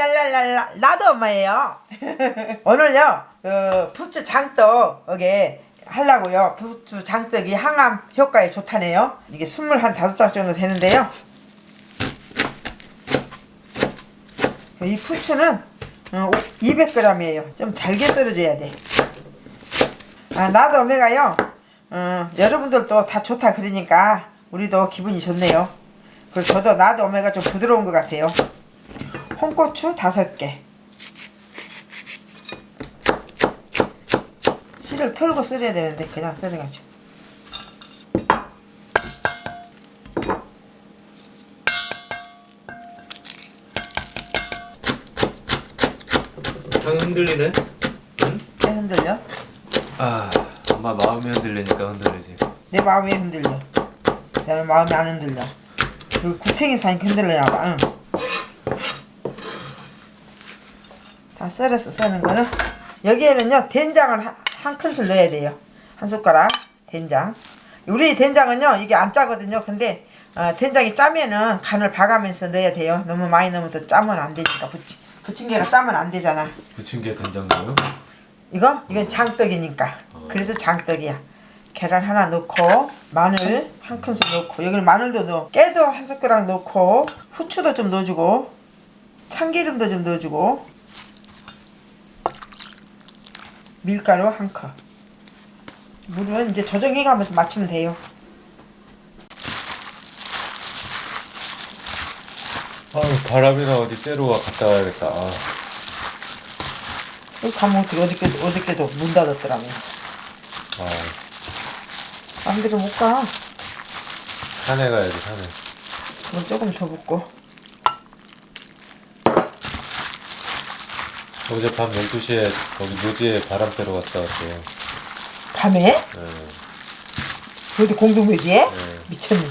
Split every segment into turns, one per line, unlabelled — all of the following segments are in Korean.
랄랄랄랄랄랄 나도 엄마예요. 오늘요 그 부추 장떡에 하려고요. 부추 장떡이 항암 효과에 좋다네요. 이게 스물 한 다섯 장 정도 되는데요. 이 부추는 200g이에요. 좀 잘게 썰어줘야 돼. 아, 나도 오메가요. 어, 여러분들도 다 좋다 그러니까 우리도 기분이 좋네요. 그리고 저도 나도 오메가 좀 부드러운 것 같아요. 홍고추 다섯 개. 씨를 털고 썰어야 되는데 그냥 썰어가지고.
상 흔들리네? 응?
왜 흔들려?
아 엄마 마음이 흔들리니까 흔들리지
내 마음이 흔들려. 나는 마음이 안 흔들려. 그 구탱이 사니까 흔들려나 봐. 응. 다 썰었어, 썰는 거는. 여기에는요, 된장을 한, 한 큰술 넣어야 돼요. 한 숟가락 된장. 우리 된장은요, 이게 안 짜거든요. 근데 어, 된장이 짜면은 간을 봐가면서 넣어야 돼요. 너무 많이 넣으면 또 짜면 안 되니까. 부치, 부침개가 짜면 안 되잖아.
부침개 된장도요?
이거? 이건 장떡이니까. 그래서 장떡이야. 계란 하나 넣고 마늘 한 큰술 넣고 여기는 마늘도 넣어 깨도 한 숟가락 넣고 후추도 좀 넣어주고 참기름도 좀 넣어주고 밀가루 한 컵. 물은 이제 조정해가면서 맞추면 돼요.
아유 바람이나 어디 쐬러 와 갔다 와야겠다 아,
여기 가면 어떻게 어저께, 어저께도 문 닫았더라면서.
아
마음대로 못 가.
산에 가야지 산에
물 조금 더 붓고.
어젯밤 12시에 거기 묘지에 바람 쐬러 갔다 왔어요
밤에?
네.
어디 공동묘지에?
네.
미쳤니?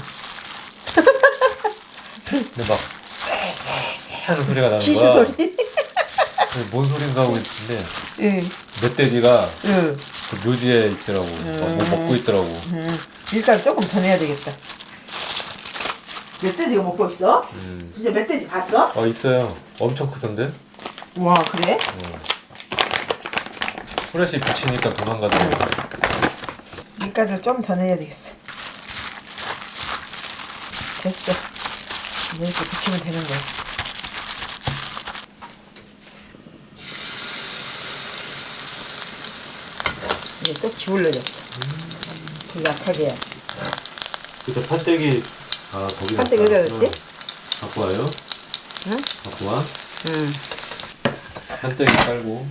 근데 막 하는 소리가 나는 거야
소리?
근데 뭔 소린가 하고 있는데
응,
멧돼지가
응.
그 묘지에 있더라고 막뭐 먹고 있더라고
음, 밀가루 조금 더 내야 되겠다. 멧돼지가 먹고 있어?
음.
진짜 멧돼지 봤어?
어 있어요 엄청 크던데
와 그래?
후레쉬 비치니까 도망가더라고
밀가루를 좀더 내야 되겠어. 됐어. 이렇게 붙이면 되는 거야. 이제 또 기울어졌어. 더 약하게 해야
그래서 판때기 아 거기
판때기. 어디다 넣었지?
응. 갖고 와요
응?
갖고 와
응.
판때기 깔고.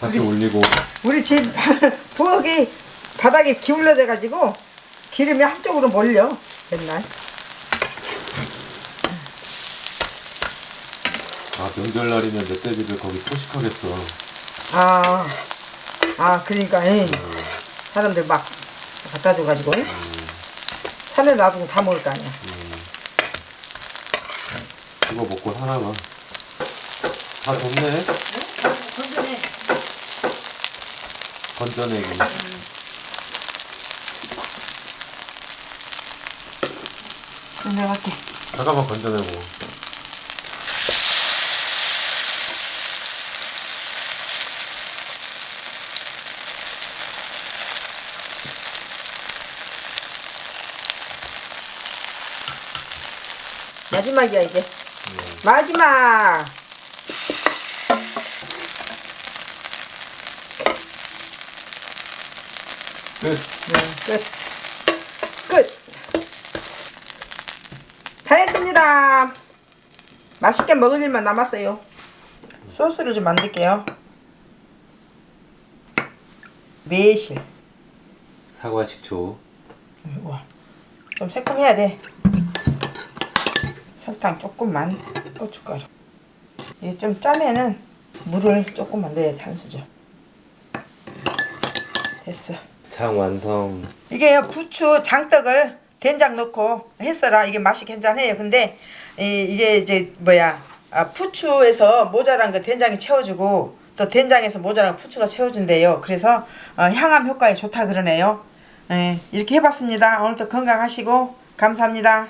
다시 올리고.
우리 집 부엌이 바닥에 기울어져 가지고 기름이 한쪽으로 몰려 맨날.
아 명절날이면 멧돼지들 거기 포식하겠어.
아, 아 그러니까 예. 사람들 막 갖다 줘가지고 예. 산에 놔두고 다 먹을 거 아니야.
이거 먹고 사나봐 다 좋네.
건전해.
건져내기
건전할게.
잠깐만 건져내고
마지막이야 이제. 마지막
끝
네, 끝. 끝. 다 했습니다. 맛있게 먹을 일만 남았어요. 소스를 좀 만들게요. 매실.
사과 식초
우와. 좀 새콤해야 돼. 설탕 조금만. 고춧가루. 이게 좀 짜면은 물을 조금만 넣어야 수저. 됐어.
장 완성.
이게 부추 장떡을 된장 넣고 했어라. 이게 맛이 괜찮아요. 근데 이, 이게 이제 뭐야 아, 부추에서 모자란 거 된장이 채워주고 또 된장에서 모자란 거 부추가 채워준대요. 그래서 어, 향암 효과에 좋다 그러네요. 예, 이렇게 해봤습니다. 오늘도 건강하시고 감사합니다